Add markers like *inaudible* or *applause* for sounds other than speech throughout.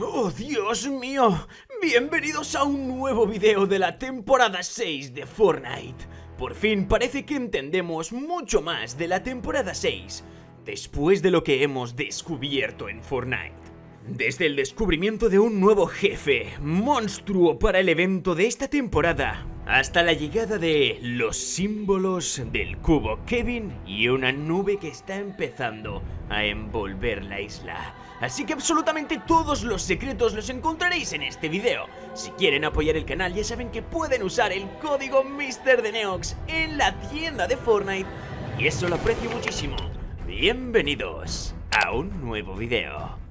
Oh, Dios mío. Bienvenidos a un nuevo video de la temporada 6 de Fortnite. Por fin parece que entendemos mucho más de la temporada 6 después de lo que hemos descubierto en Fortnite. Desde el descubrimiento de un nuevo jefe, monstruo para el evento de esta temporada, hasta la llegada de los símbolos del cubo Kevin y una nube que está empezando a envolver la isla. Así que absolutamente todos los secretos los encontraréis en este video. Si quieren apoyar el canal ya saben que pueden usar el código MrDeneox en la tienda de Fortnite y eso lo aprecio muchísimo. Bienvenidos a un nuevo video.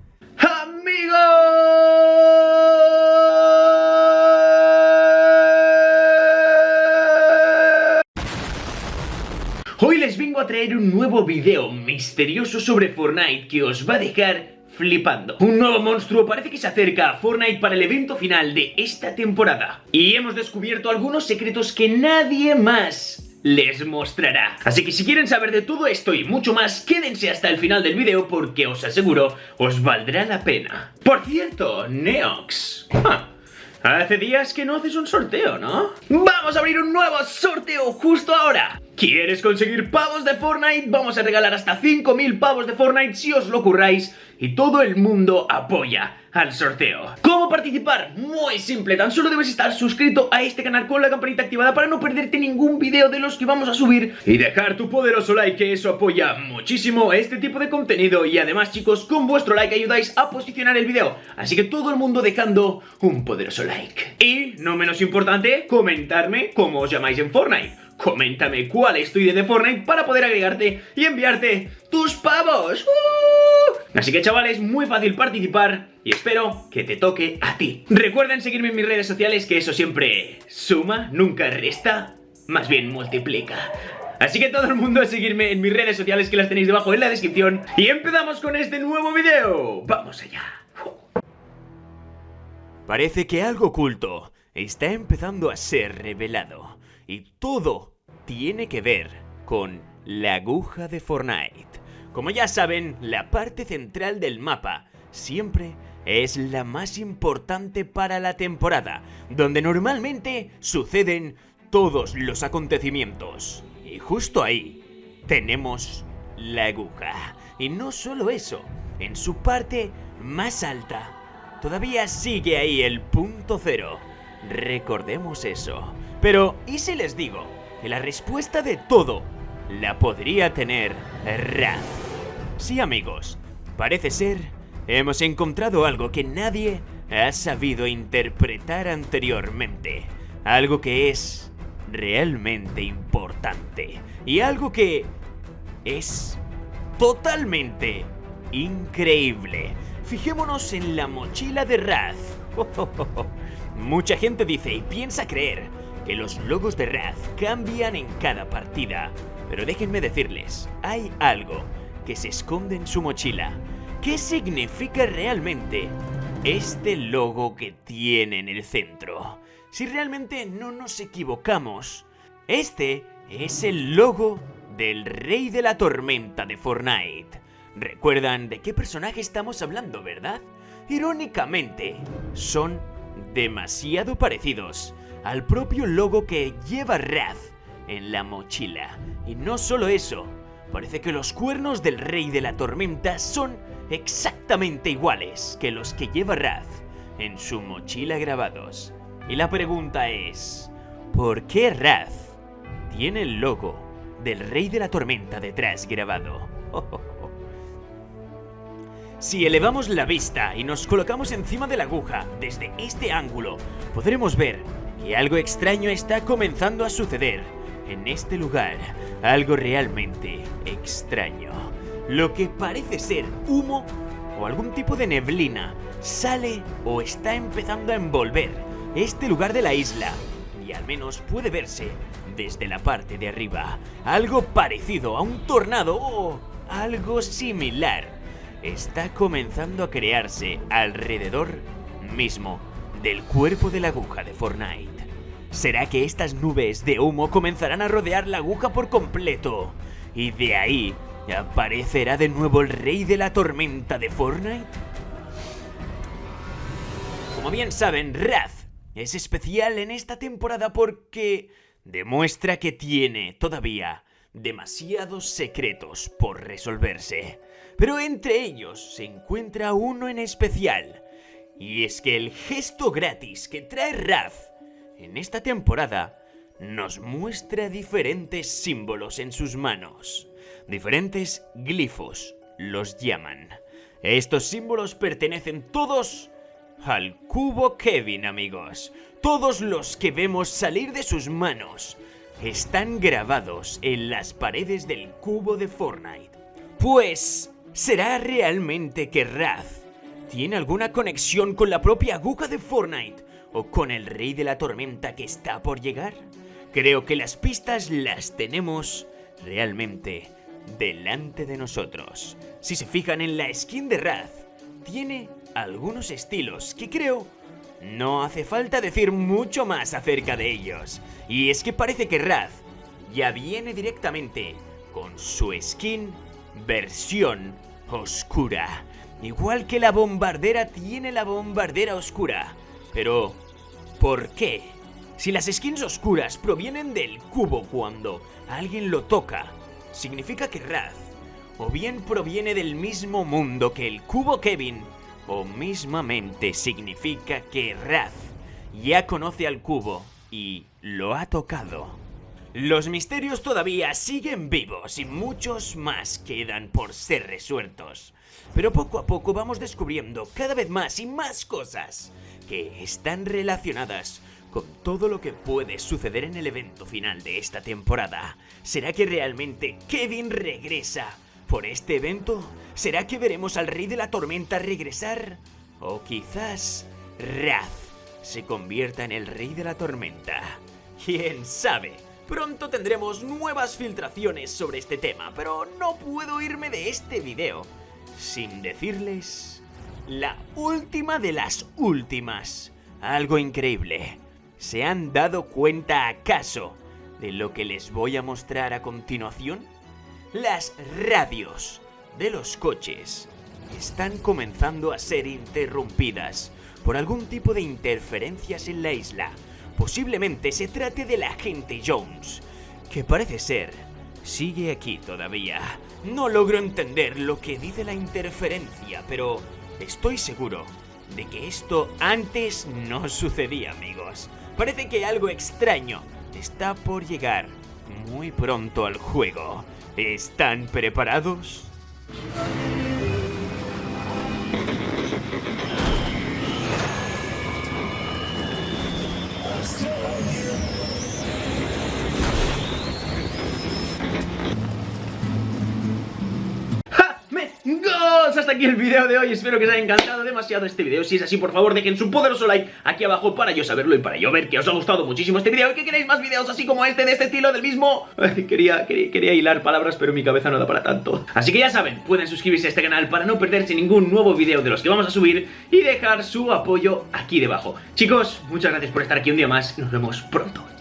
Hoy les vengo a traer un nuevo video misterioso sobre Fortnite que os va a dejar flipando. Un nuevo monstruo parece que se acerca a Fortnite para el evento final de esta temporada. Y hemos descubierto algunos secretos que nadie más les mostrará. Así que si quieren saber de todo esto y mucho más, quédense hasta el final del vídeo porque os aseguro, os valdrá la pena. Por cierto, Neox... Hace días que no haces un sorteo, ¿no? ¡Vamos a abrir un nuevo sorteo justo ahora! ¿Quieres conseguir pavos de Fortnite? Vamos a regalar hasta 5000 pavos de Fortnite si os lo curráis y todo el mundo apoya al sorteo. ¿Cómo participar? Muy simple, tan solo debes estar suscrito a este canal con la campanita activada para no perderte ningún video de los que vamos a subir y dejar tu poderoso like que eso apoya muchísimo este tipo de contenido y además chicos con vuestro like ayudáis a posicionar el video así que todo el mundo dejando un poderoso like y no menos importante comentarme cómo os llamáis en Fortnite coméntame cuál es tu idea de Fortnite para poder agregarte y enviarte tus pavos. ¡Uh! Así que chavales, muy fácil participar y espero que te toque a ti. Recuerden seguirme en mis redes sociales que eso siempre suma, nunca resta, más bien multiplica. Así que todo el mundo a seguirme en mis redes sociales que las tenéis debajo en la descripción y empezamos con este nuevo video. ¡Vamos allá! Parece que algo oculto está empezando a ser revelado y todo tiene que ver con la aguja de Fortnite. Como ya saben, la parte central del mapa siempre es la más importante para la temporada, donde normalmente suceden todos los acontecimientos. Y justo ahí tenemos la aguja. Y no solo eso, en su parte más alta, todavía sigue ahí el punto cero. Recordemos eso. Pero, ¿y si les digo que la respuesta de todo la podría tener Raz. Sí amigos, parece ser, hemos encontrado algo que nadie ha sabido interpretar anteriormente. Algo que es realmente importante. Y algo que es totalmente increíble. Fijémonos en la mochila de Raz. *laughs* Mucha gente dice y piensa creer que los logos de Raz cambian en cada partida. Pero déjenme decirles, hay algo que se esconde en su mochila. ¿Qué significa realmente este logo que tiene en el centro? Si realmente no nos equivocamos, este es el logo del Rey de la Tormenta de Fortnite. ¿Recuerdan de qué personaje estamos hablando, verdad? Irónicamente, son demasiado parecidos al propio logo que lleva Raz en la mochila. Y no solo eso, parece que los cuernos del Rey de la Tormenta son exactamente iguales que los que lleva Raz en su mochila grabados. Y la pregunta es, ¿por qué Raz tiene el logo del Rey de la Tormenta detrás grabado? *laughs* Si elevamos la vista y nos colocamos encima de la aguja desde este ángulo, podremos ver y algo extraño está comenzando a suceder en este lugar. Algo realmente extraño. Lo que parece ser humo o algún tipo de neblina sale o está empezando a envolver este lugar de la isla. Y al menos puede verse desde la parte de arriba. Algo parecido a un tornado o algo similar. Está comenzando a crearse alrededor mismo del cuerpo de la aguja de Fortnite. ¿Será que estas nubes de humo comenzarán a rodear la aguja por completo? Y de ahí aparecerá de nuevo el rey de la tormenta de Fortnite? Como bien saben, Raz es especial en esta temporada porque demuestra que tiene todavía demasiados secretos por resolverse. Pero entre ellos se encuentra uno en especial. Y es que el gesto gratis que trae Raz en esta temporada nos muestra diferentes símbolos en sus manos. Diferentes glifos los llaman. Estos símbolos pertenecen todos al cubo Kevin, amigos. Todos los que vemos salir de sus manos están grabados en las paredes del cubo de Fortnite. Pues, ¿será realmente que Raz tiene alguna conexión con la propia aguja de Fortnite o con el rey de la tormenta que está por llegar? Creo que las pistas las tenemos realmente delante de nosotros. Si se fijan en la skin de Raz, tiene algunos estilos que creo no hace falta decir mucho más acerca de ellos. Y es que parece que Raz ya viene directamente con su skin versión oscura. Igual que la bombardera tiene la bombardera oscura. Pero, ¿por qué? Si las skins oscuras provienen del cubo cuando alguien lo toca, significa que Raz o bien proviene del mismo mundo que el cubo Kevin, o mismamente significa que Raz ya conoce al cubo y lo ha tocado. Los misterios todavía siguen vivos y muchos más quedan por ser resueltos. Pero poco a poco vamos descubriendo cada vez más y más cosas que están relacionadas con todo lo que puede suceder en el evento final de esta temporada. ¿Será que realmente Kevin regresa por este evento? ¿Será que veremos al Rey de la Tormenta regresar? O quizás Raz se convierta en el Rey de la Tormenta. ¿Quién sabe? Pronto tendremos nuevas filtraciones sobre este tema, pero no puedo irme de este video sin decirles la última de las últimas. Algo increíble. ¿Se han dado cuenta acaso de lo que les voy a mostrar a continuación? Las radios de los coches están comenzando a ser interrumpidas por algún tipo de interferencias en la isla. Posiblemente se trate del agente Jones, que parece ser sigue aquí todavía. No logro entender lo que dice la interferencia, pero estoy seguro de que esto antes no sucedía, amigos. Parece que algo extraño está por llegar muy pronto al juego. ¿Están preparados? Yes. Hasta aquí el video de hoy, espero que os haya encantado demasiado este video. Si es así, por favor, dejen su poderoso like aquí abajo para yo saberlo y para yo ver que os ha gustado muchísimo este video Y que queréis más videos así como este, de este estilo, del mismo. Quería, quería, hilar palabras, pero mi cabeza no da para tanto. Así que ya saben, pueden suscribirse a este canal para no perderse ningún nuevo video de los que vamos a subir Y dejar su apoyo aquí debajo. Chicos, muchas gracias por estar aquí un día más, nos vemos pronto